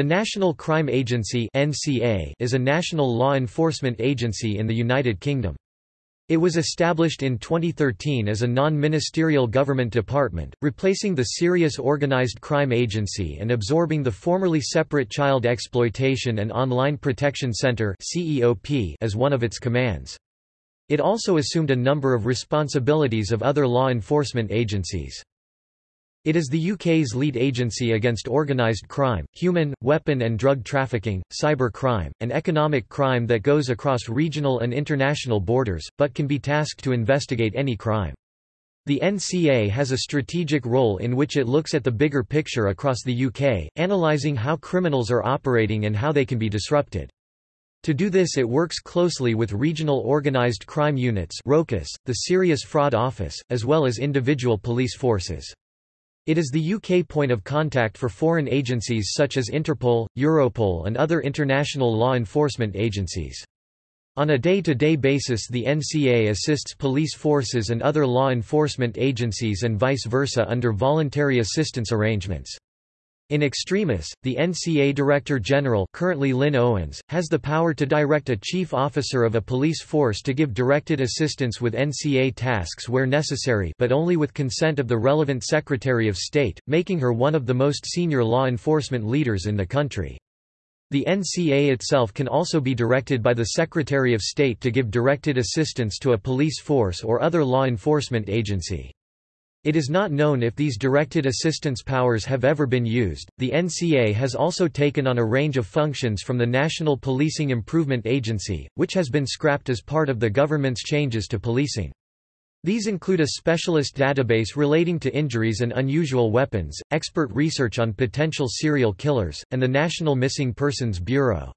The National Crime Agency is a national law enforcement agency in the United Kingdom. It was established in 2013 as a non-ministerial government department, replacing the Serious Organised Crime Agency and absorbing the formerly separate Child Exploitation and Online Protection Centre as one of its commands. It also assumed a number of responsibilities of other law enforcement agencies. It is the UK's lead agency against organised crime, human, weapon and drug trafficking, cyber crime, and economic crime that goes across regional and international borders, but can be tasked to investigate any crime. The NCA has a strategic role in which it looks at the bigger picture across the UK, analysing how criminals are operating and how they can be disrupted. To do this it works closely with regional organised crime units ROCUS, the Serious Fraud Office, as well as individual police forces. It is the UK point of contact for foreign agencies such as Interpol, Europol and other international law enforcement agencies. On a day-to-day -day basis the NCA assists police forces and other law enforcement agencies and vice versa under voluntary assistance arrangements. In extremis, the NCA Director General currently Lynn Owens, has the power to direct a chief officer of a police force to give directed assistance with NCA tasks where necessary but only with consent of the relevant Secretary of State, making her one of the most senior law enforcement leaders in the country. The NCA itself can also be directed by the Secretary of State to give directed assistance to a police force or other law enforcement agency. It is not known if these directed assistance powers have ever been used. The NCA has also taken on a range of functions from the National Policing Improvement Agency, which has been scrapped as part of the government's changes to policing. These include a specialist database relating to injuries and unusual weapons, expert research on potential serial killers, and the National Missing Persons Bureau.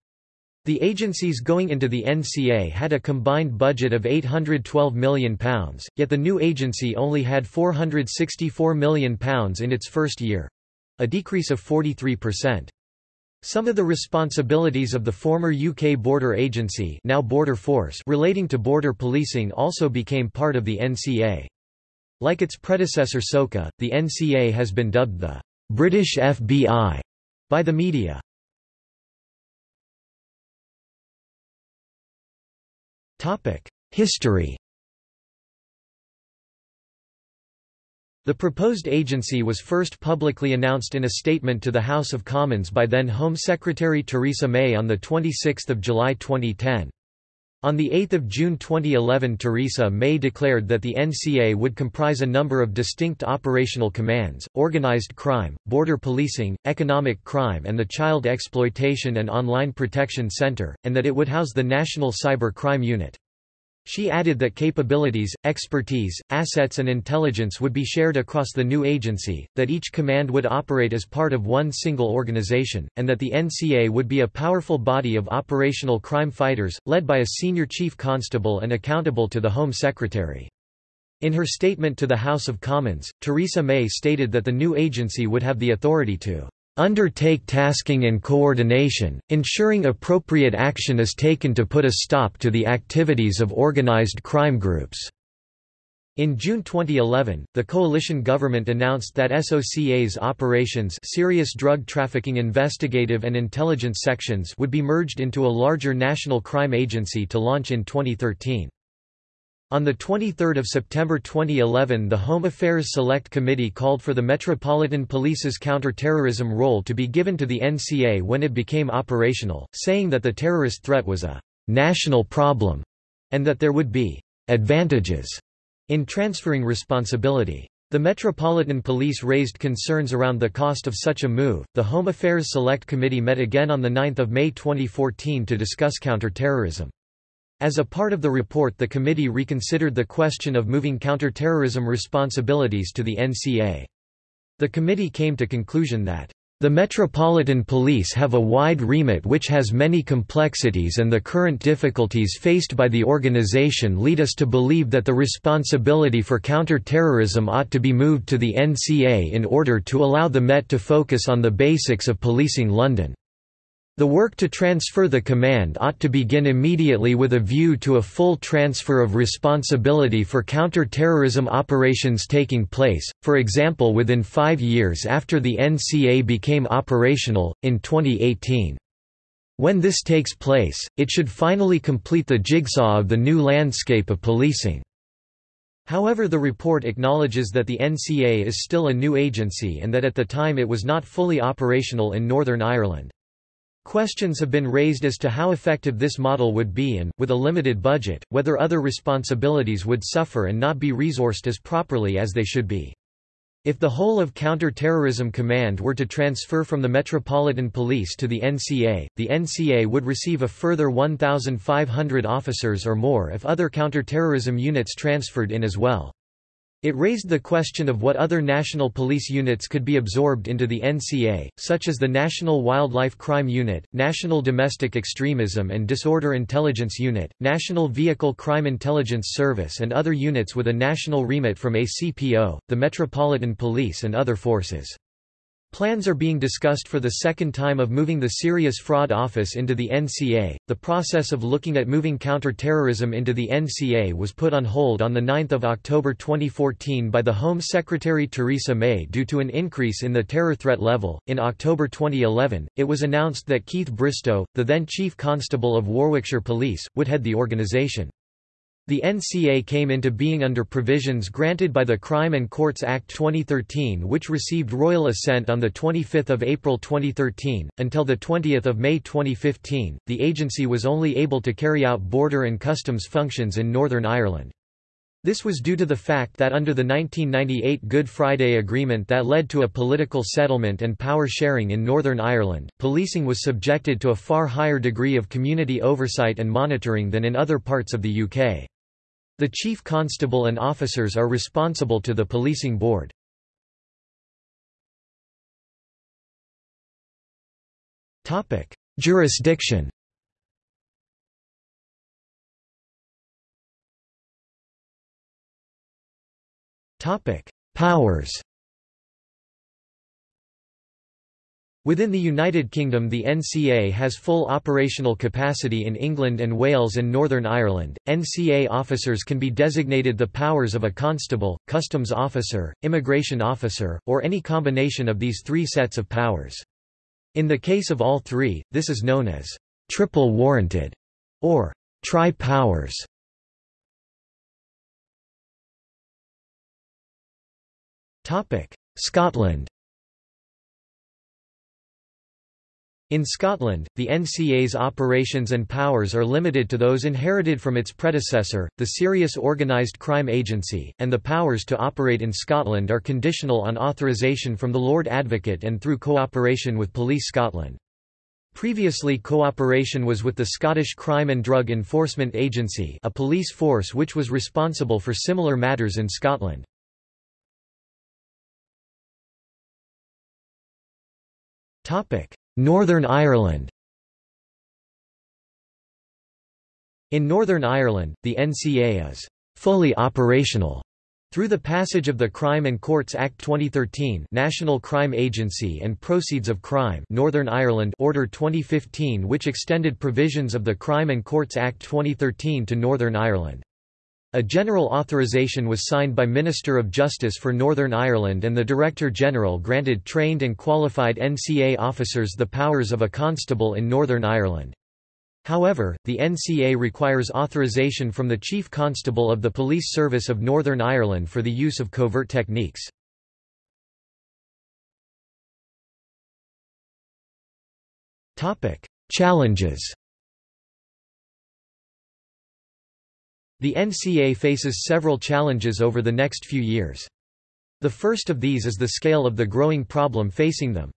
The agencies going into the NCA had a combined budget of £812 million, yet the new agency only had £464 million in its first year—a decrease of 43%. Some of the responsibilities of the former UK Border Agency now Border Force relating to border policing also became part of the NCA. Like its predecessor SOCA, the NCA has been dubbed the British FBI by the media. History The proposed agency was first publicly announced in a statement to the House of Commons by then Home Secretary Theresa May on 26 July 2010. On 8 June 2011 Theresa May declared that the NCA would comprise a number of distinct operational commands, organised crime, border policing, economic crime and the Child Exploitation and Online Protection Centre, and that it would house the National Cyber Crime Unit. She added that capabilities, expertise, assets and intelligence would be shared across the new agency, that each command would operate as part of one single organization, and that the NCA would be a powerful body of operational crime fighters, led by a senior chief constable and accountable to the Home Secretary. In her statement to the House of Commons, Theresa May stated that the new agency would have the authority to undertake tasking and coordination, ensuring appropriate action is taken to put a stop to the activities of organized crime groups." In June 2011, the coalition government announced that SOCA's operations Serious Drug Trafficking Investigative and Intelligence Sections would be merged into a larger national crime agency to launch in 2013. On 23 September 2011 the Home Affairs Select Committee called for the Metropolitan Police's counter-terrorism role to be given to the NCA when it became operational, saying that the terrorist threat was a «national problem» and that there would be «advantages» in transferring responsibility. The Metropolitan Police raised concerns around the cost of such a move. The Home Affairs Select Committee met again on 9 May 2014 to discuss counter-terrorism. As a part of the report the committee reconsidered the question of moving counterterrorism responsibilities to the NCA. The committee came to conclusion that the Metropolitan Police have a wide remit which has many complexities and the current difficulties faced by the organization lead us to believe that the responsibility for counter-terrorism ought to be moved to the NCA in order to allow the Met to focus on the basics of policing London. The work to transfer the command ought to begin immediately with a view to a full transfer of responsibility for counter-terrorism operations taking place, for example within five years after the NCA became operational, in 2018. When this takes place, it should finally complete the jigsaw of the new landscape of policing. However the report acknowledges that the NCA is still a new agency and that at the time it was not fully operational in Northern Ireland. Questions have been raised as to how effective this model would be and, with a limited budget, whether other responsibilities would suffer and not be resourced as properly as they should be. If the whole of Counter-Terrorism Command were to transfer from the Metropolitan Police to the NCA, the NCA would receive a further 1,500 officers or more if other counter-terrorism units transferred in as well. It raised the question of what other national police units could be absorbed into the NCA, such as the National Wildlife Crime Unit, National Domestic Extremism and Disorder Intelligence Unit, National Vehicle Crime Intelligence Service and other units with a national remit from ACPO, the Metropolitan Police and other forces. Plans are being discussed for the second time of moving the Serious Fraud Office into the NCA. The process of looking at moving counter-terrorism into the NCA was put on hold on 9 October 2014 by the Home Secretary Theresa May due to an increase in the terror threat level. In October 2011, it was announced that Keith Bristow, the then Chief Constable of Warwickshire Police, would head the organisation. The NCA came into being under provisions granted by the Crime and Courts Act 2013 which received royal assent on 25 April 2013. Until 20 May 2015, the agency was only able to carry out border and customs functions in Northern Ireland. This was due to the fact that under the 1998 Good Friday Agreement that led to a political settlement and power sharing in Northern Ireland, policing was subjected to a far higher degree of community oversight and monitoring than in other parts of the UK. The Chief Constable and officers are responsible to the Policing Board. Jurisdiction Powers Within the United Kingdom the NCA has full operational capacity in England and Wales and Northern Ireland. NCA officers can be designated the powers of a constable, customs officer, immigration officer, or any combination of these three sets of powers. In the case of all three, this is known as triple warranted or tri-powers. Scotland In Scotland, the NCA's operations and powers are limited to those inherited from its predecessor, the Serious Organised Crime Agency, and the powers to operate in Scotland are conditional on authorisation from the Lord Advocate and through cooperation with Police Scotland. Previously cooperation was with the Scottish Crime and Drug Enforcement Agency a police force which was responsible for similar matters in Scotland. Northern Ireland. In Northern Ireland, the NCA is fully operational. Through the passage of the Crime and Courts Act 2013 National Crime Agency and Proceeds of Crime Northern Ireland Order 2015 which extended provisions of the Crime and Courts Act 2013 to Northern Ireland. A general authorization was signed by Minister of Justice for Northern Ireland and the Director-General granted trained and qualified NCA officers the powers of a constable in Northern Ireland. However, the NCA requires authorization from the Chief Constable of the Police Service of Northern Ireland for the use of covert techniques. Challenges The NCA faces several challenges over the next few years. The first of these is the scale of the growing problem facing them.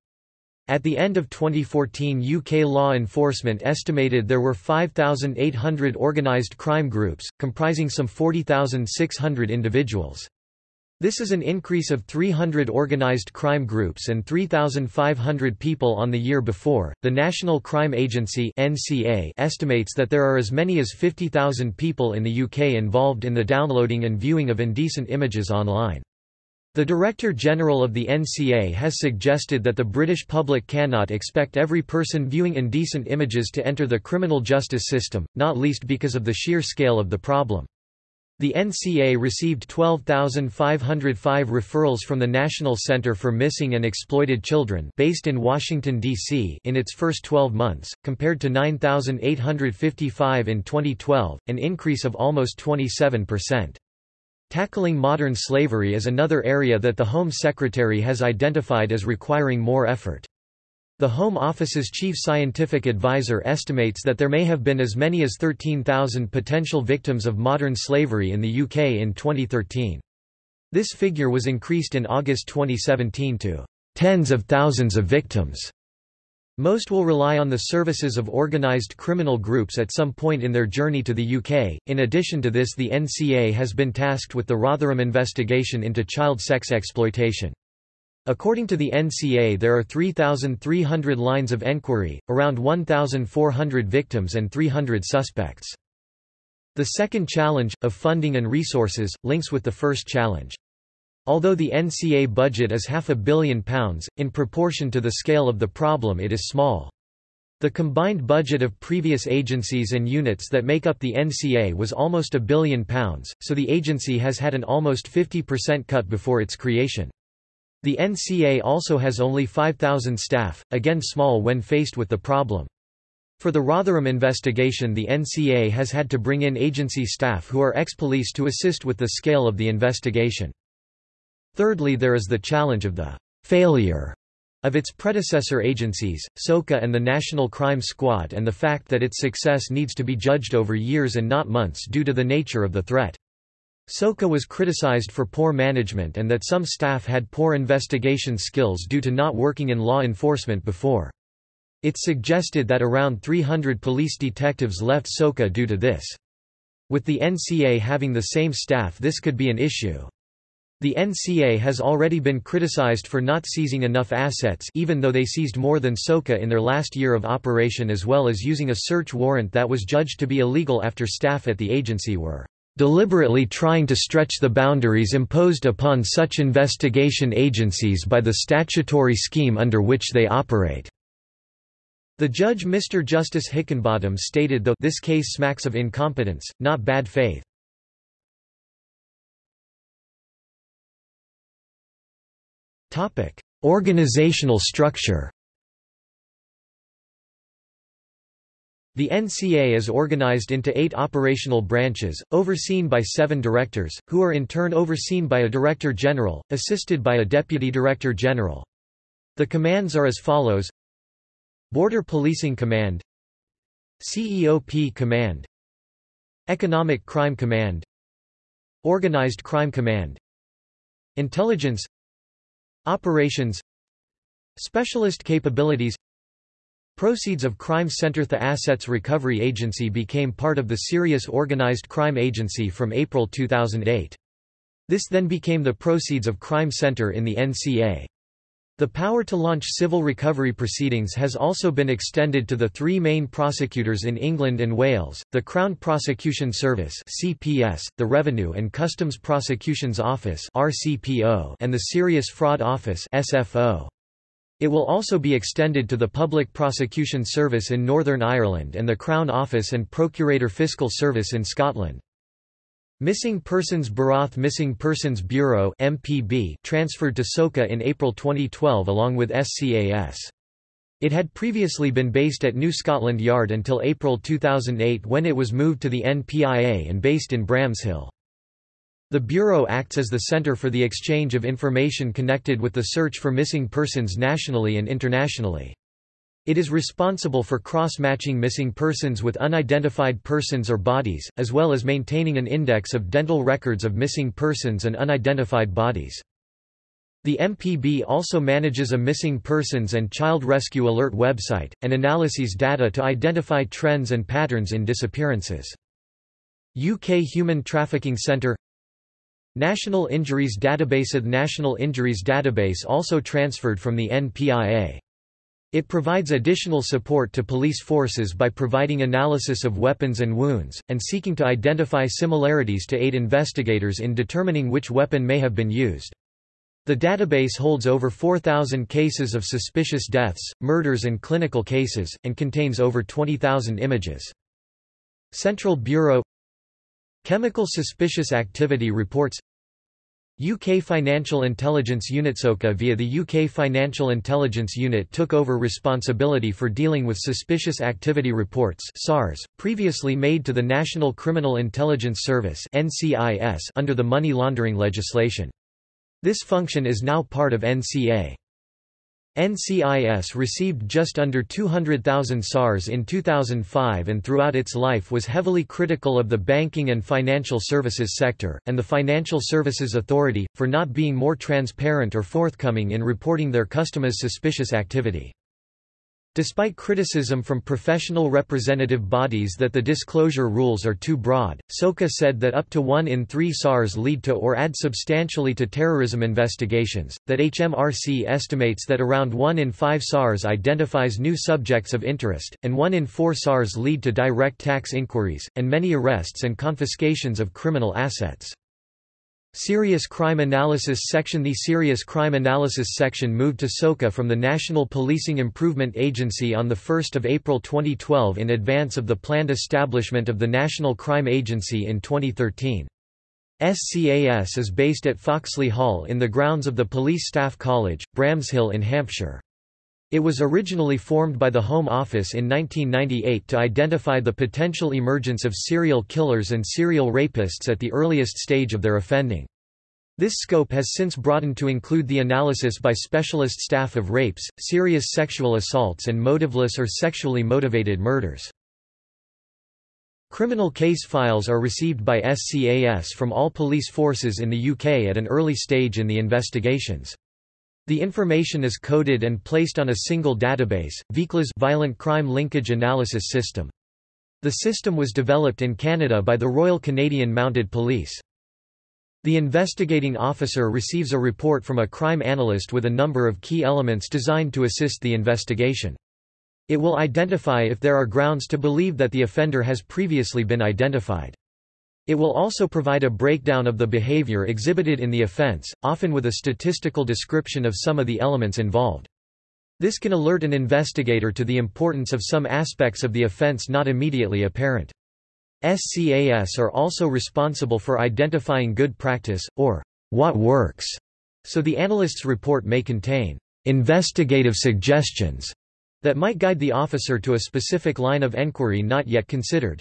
At the end of 2014 UK law enforcement estimated there were 5,800 organised crime groups, comprising some 40,600 individuals. This is an increase of 300 organized crime groups and 3,500 people on the year before. The National Crime Agency (NCA) estimates that there are as many as 50,000 people in the UK involved in the downloading and viewing of indecent images online. The Director General of the NCA has suggested that the British public cannot expect every person viewing indecent images to enter the criminal justice system, not least because of the sheer scale of the problem. The NCA received 12,505 referrals from the National Center for Missing and Exploited Children based in Washington, D.C. in its first 12 months, compared to 9,855 in 2012, an increase of almost 27%. Tackling modern slavery is another area that the Home Secretary has identified as requiring more effort. The Home Office's chief scientific advisor estimates that there may have been as many as 13,000 potential victims of modern slavery in the UK in 2013. This figure was increased in August 2017 to tens of thousands of victims. Most will rely on the services of organized criminal groups at some point in their journey to the UK. In addition to this, the NCA has been tasked with the Rotherham investigation into child sex exploitation. According to the NCA, there are 3,300 lines of enquiry, around 1,400 victims, and 300 suspects. The second challenge, of funding and resources, links with the first challenge. Although the NCA budget is half a billion pounds, in proportion to the scale of the problem it is small. The combined budget of previous agencies and units that make up the NCA was almost a billion pounds, so the agency has had an almost 50% cut before its creation. The NCA also has only 5,000 staff, again small when faced with the problem. For the Rotherham investigation the NCA has had to bring in agency staff who are ex-police to assist with the scale of the investigation. Thirdly there is the challenge of the failure of its predecessor agencies, SOCA and the National Crime Squad and the fact that its success needs to be judged over years and not months due to the nature of the threat. SOCA was criticized for poor management and that some staff had poor investigation skills due to not working in law enforcement before. It suggested that around 300 police detectives left SOCA due to this. With the NCA having the same staff this could be an issue. The NCA has already been criticized for not seizing enough assets even though they seized more than SOCA in their last year of operation as well as using a search warrant that was judged to be illegal after staff at the agency were deliberately trying to stretch the boundaries imposed upon such investigation agencies by the statutory scheme under which they operate." The judge Mr. Justice Hickinbottom stated though this case smacks of incompetence, not bad faith. Organizational structure The NCA is organized into eight operational branches, overseen by seven directors, who are in turn overseen by a Director General, assisted by a Deputy Director General. The commands are as follows. Border Policing Command. CEOP Command. Economic Crime Command. Organized Crime Command. Intelligence. Operations. Specialist Capabilities Proceeds of Crime Center The Assets Recovery Agency became part of the Serious Organized Crime Agency from April 2008. This then became the Proceeds of Crime Center in the NCA. The power to launch civil recovery proceedings has also been extended to the three main prosecutors in England and Wales, the Crown Prosecution Service (CPS), the Revenue and Customs Prosecutions Office (RCPO), and the Serious Fraud Office (SFO). It will also be extended to the Public Prosecution Service in Northern Ireland and the Crown Office and Procurator Fiscal Service in Scotland. Missing Persons Bureau Missing Persons Bureau MPB transferred to SOCA in April 2012 along with SCAS. It had previously been based at New Scotland Yard until April 2008 when it was moved to the NPIA and based in Bramshill. The Bureau acts as the center for the exchange of information connected with the search for missing persons nationally and internationally. It is responsible for cross-matching missing persons with unidentified persons or bodies, as well as maintaining an index of dental records of missing persons and unidentified bodies. The MPB also manages a missing persons and child rescue alert website, and analyses data to identify trends and patterns in disappearances. UK Human Trafficking Centre National Injuries Database The National Injuries Database also transferred from the NPIA. It provides additional support to police forces by providing analysis of weapons and wounds, and seeking to identify similarities to aid investigators in determining which weapon may have been used. The database holds over 4,000 cases of suspicious deaths, murders and clinical cases, and contains over 20,000 images. Central Bureau Chemical Suspicious Activity Reports UK Financial Intelligence Unit SOCA via the UK Financial Intelligence Unit took over responsibility for dealing with suspicious activity reports SARS, previously made to the National Criminal Intelligence Service NCIS under the money laundering legislation. This function is now part of NCA. NCIS received just under 200,000 SARS in 2005 and throughout its life was heavily critical of the banking and financial services sector, and the Financial Services Authority, for not being more transparent or forthcoming in reporting their customers' suspicious activity. Despite criticism from professional representative bodies that the disclosure rules are too broad, SOCA said that up to one in three SARS lead to or add substantially to terrorism investigations, that HMRC estimates that around one in five SARS identifies new subjects of interest, and one in four SARS lead to direct tax inquiries, and many arrests and confiscations of criminal assets. Serious Crime Analysis Section The Serious Crime Analysis Section moved to SOCA from the National Policing Improvement Agency on 1 April 2012 in advance of the planned establishment of the National Crime Agency in 2013. SCAS is based at Foxley Hall in the grounds of the Police Staff College, Bramshill in Hampshire. It was originally formed by the Home Office in 1998 to identify the potential emergence of serial killers and serial rapists at the earliest stage of their offending. This scope has since broadened to include the analysis by specialist staff of rapes, serious sexual assaults and motiveless or sexually motivated murders. Criminal case files are received by SCAS from all police forces in the UK at an early stage in the investigations. The information is coded and placed on a single database, ViCLAS Violent Crime Linkage Analysis System. The system was developed in Canada by the Royal Canadian Mounted Police. The investigating officer receives a report from a crime analyst with a number of key elements designed to assist the investigation. It will identify if there are grounds to believe that the offender has previously been identified. It will also provide a breakdown of the behavior exhibited in the offense, often with a statistical description of some of the elements involved. This can alert an investigator to the importance of some aspects of the offense not immediately apparent. SCAS are also responsible for identifying good practice, or what works, so the analyst's report may contain investigative suggestions that might guide the officer to a specific line of enquiry not yet considered.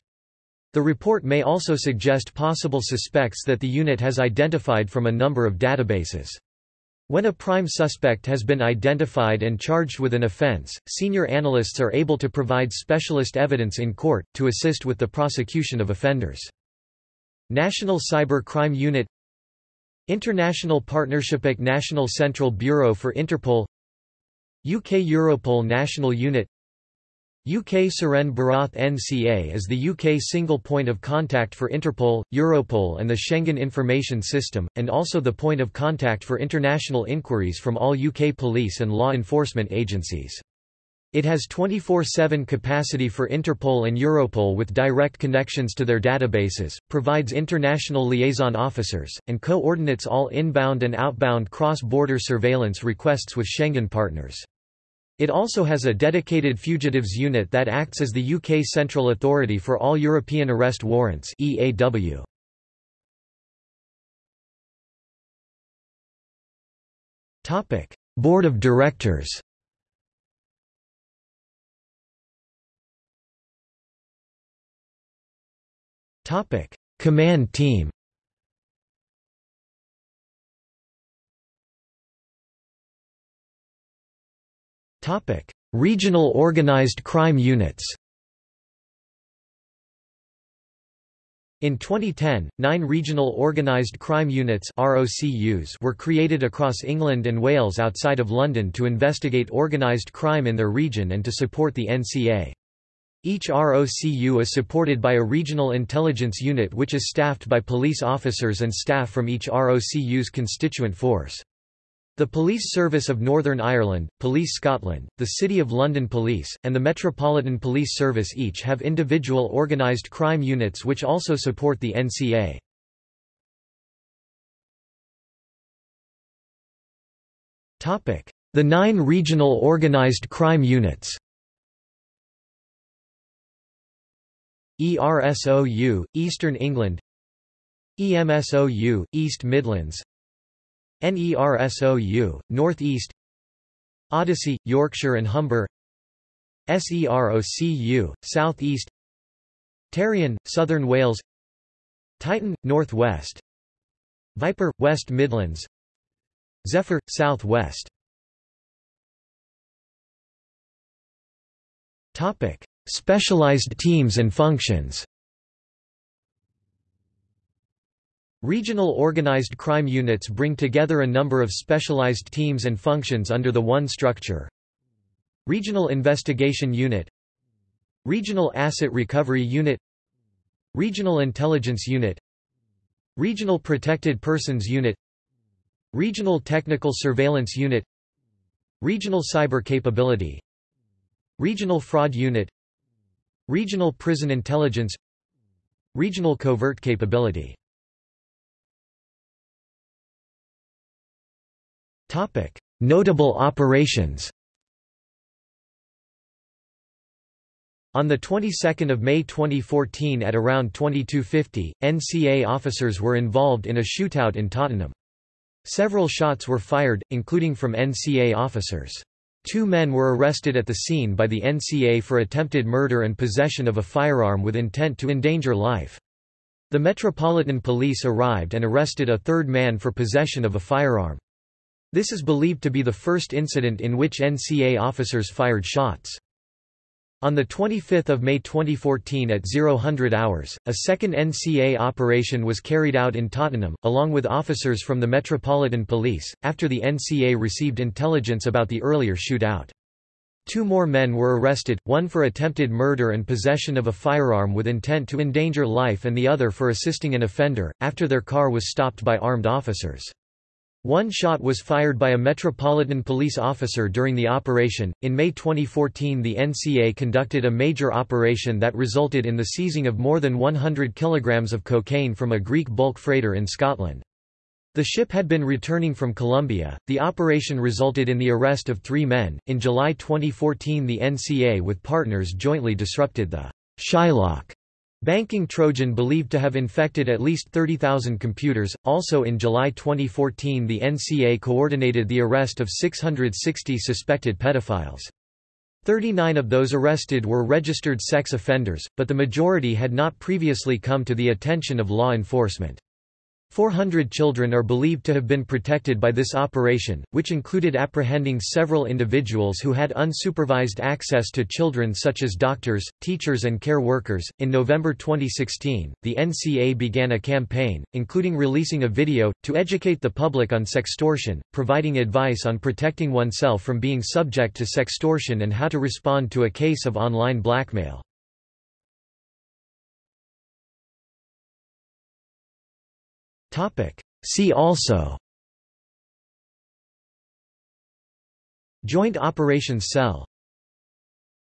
The report may also suggest possible suspects that the unit has identified from a number of databases. When a prime suspect has been identified and charged with an offense, senior analysts are able to provide specialist evidence in court, to assist with the prosecution of offenders. National Cyber Crime Unit International Partnership National Central Bureau for Interpol UK Europol National Unit UK SIRENE Bureau NCA is the UK single point of contact for Interpol, Europol and the Schengen Information System, and also the point of contact for international inquiries from all UK police and law enforcement agencies. It has 24-7 capacity for Interpol and Europol with direct connections to their databases, provides international liaison officers, and coordinates all inbound and outbound cross-border surveillance requests with Schengen partners. It also has a dedicated fugitives unit that acts as the UK Central Authority for all European Arrest Warrants EAW. Topic: Board of Directors. Topic: Command Team. Regional organized crime units In 2010, nine Regional Organised Crime Units (ROCUs) were created across England and Wales outside of London to investigate organised crime in their region and to support the NCA. Each ROCU is supported by a regional intelligence unit which is staffed by police officers and staff from each ROCU's constituent force. The Police Service of Northern Ireland, Police Scotland, the City of London Police, and the Metropolitan Police Service each have individual organised crime units which also support the NCA. The nine regional organized crime units ERSOU, Eastern England EMSOU, East Midlands NERSOU, North East Odyssey, Yorkshire and Humber SEROCU, South East Tarian, Southern Wales Titan, North West Viper, West Midlands Zephyr, South West Specialized teams and functions Regional organized crime units bring together a number of specialized teams and functions under the one structure. Regional Investigation Unit Regional Asset Recovery Unit Regional Intelligence Unit Regional Protected Persons Unit Regional Technical Surveillance Unit Regional Cyber Capability Regional Fraud Unit Regional Prison Intelligence Regional Covert Capability Notable operations On the 22nd of May 2014 at around 2250, NCA officers were involved in a shootout in Tottenham. Several shots were fired, including from NCA officers. Two men were arrested at the scene by the NCA for attempted murder and possession of a firearm with intent to endanger life. The Metropolitan Police arrived and arrested a third man for possession of a firearm. This is believed to be the first incident in which NCA officers fired shots. On 25 May 2014 at 0000 hours, a second NCA operation was carried out in Tottenham, along with officers from the Metropolitan Police, after the NCA received intelligence about the earlier shootout. Two more men were arrested, one for attempted murder and possession of a firearm with intent to endanger life and the other for assisting an offender, after their car was stopped by armed officers. One shot was fired by a Metropolitan Police officer during the operation. In May 2014, the NCA conducted a major operation that resulted in the seizing of more than 100 kilograms of cocaine from a Greek bulk freighter in Scotland. The ship had been returning from Colombia. The operation resulted in the arrest of three men. In July 2014, the NCA with partners jointly disrupted the Shylock Banking Trojan believed to have infected at least 30,000 computers. Also in July 2014, the NCA coordinated the arrest of 660 suspected pedophiles. 39 of those arrested were registered sex offenders, but the majority had not previously come to the attention of law enforcement. 400 children are believed to have been protected by this operation, which included apprehending several individuals who had unsupervised access to children such as doctors, teachers and care workers. In November 2016, the NCA began a campaign, including releasing a video, to educate the public on sextortion, providing advice on protecting oneself from being subject to sextortion and how to respond to a case of online blackmail. See also. Joint Operations Cell